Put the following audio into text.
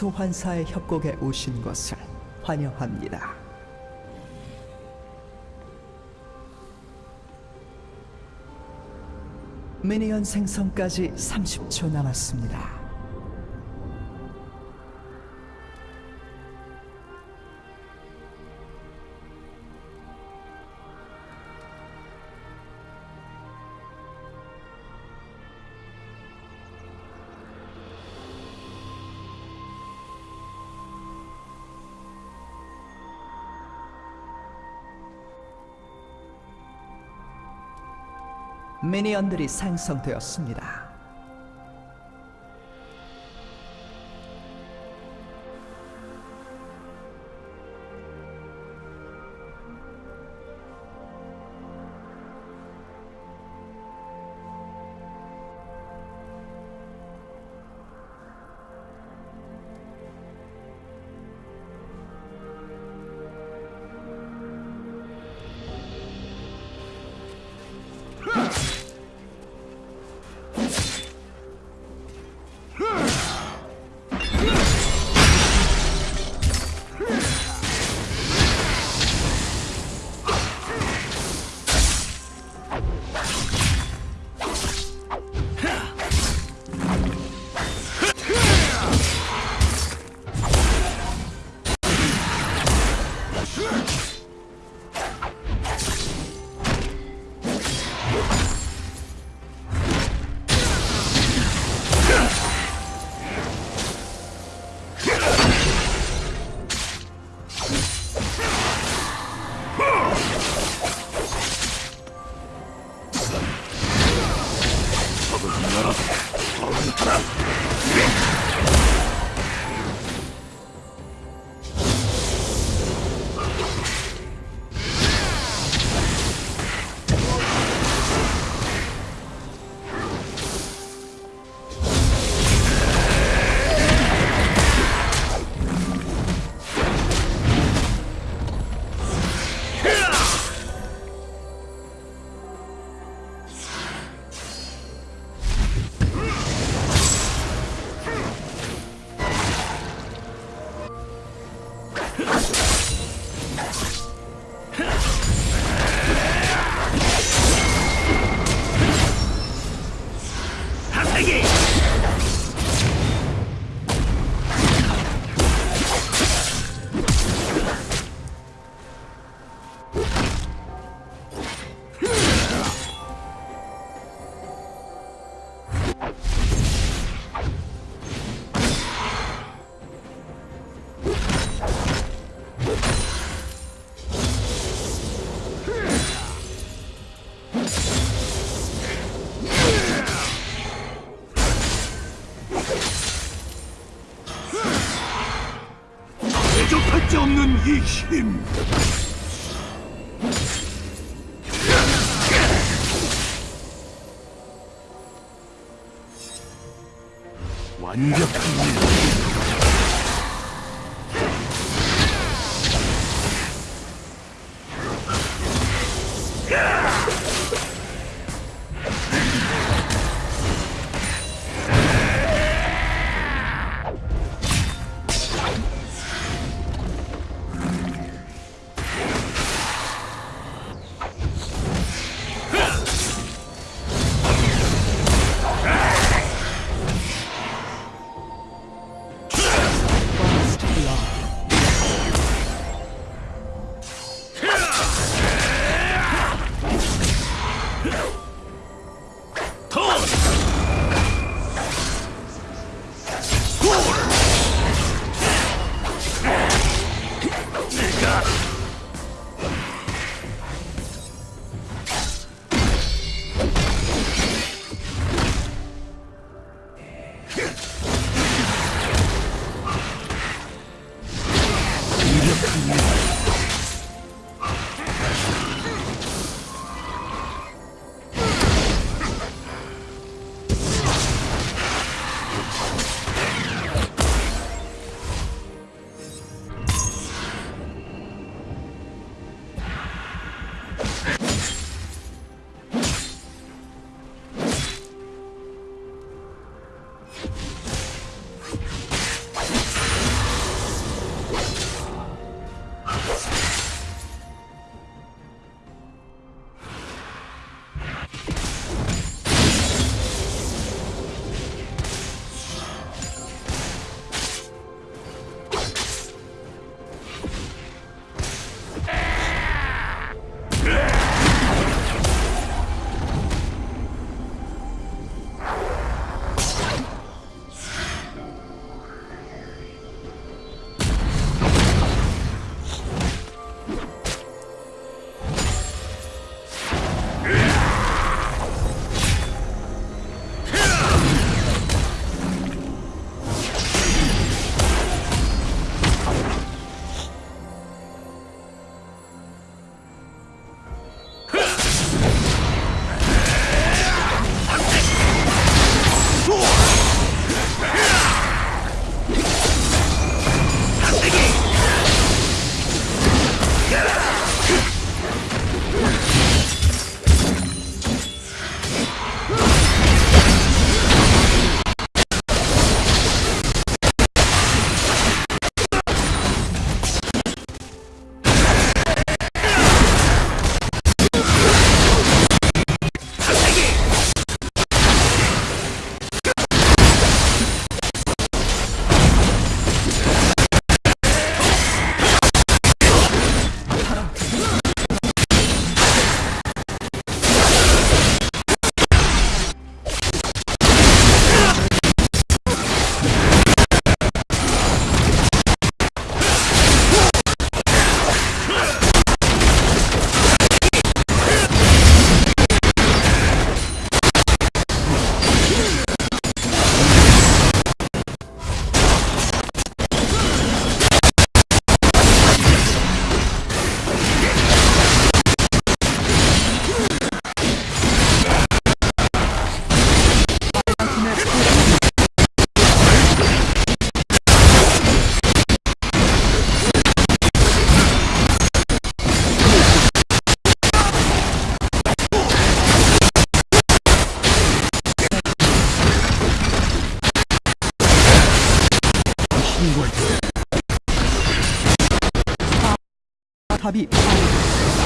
소환사의 협곡에 오신 것을 환영합니다. 미니언 생성까지 30초 남았습니다. 미니언들이 생성되었습니다. 대적할 수 없는 이 힘. 완벽합 相手旅。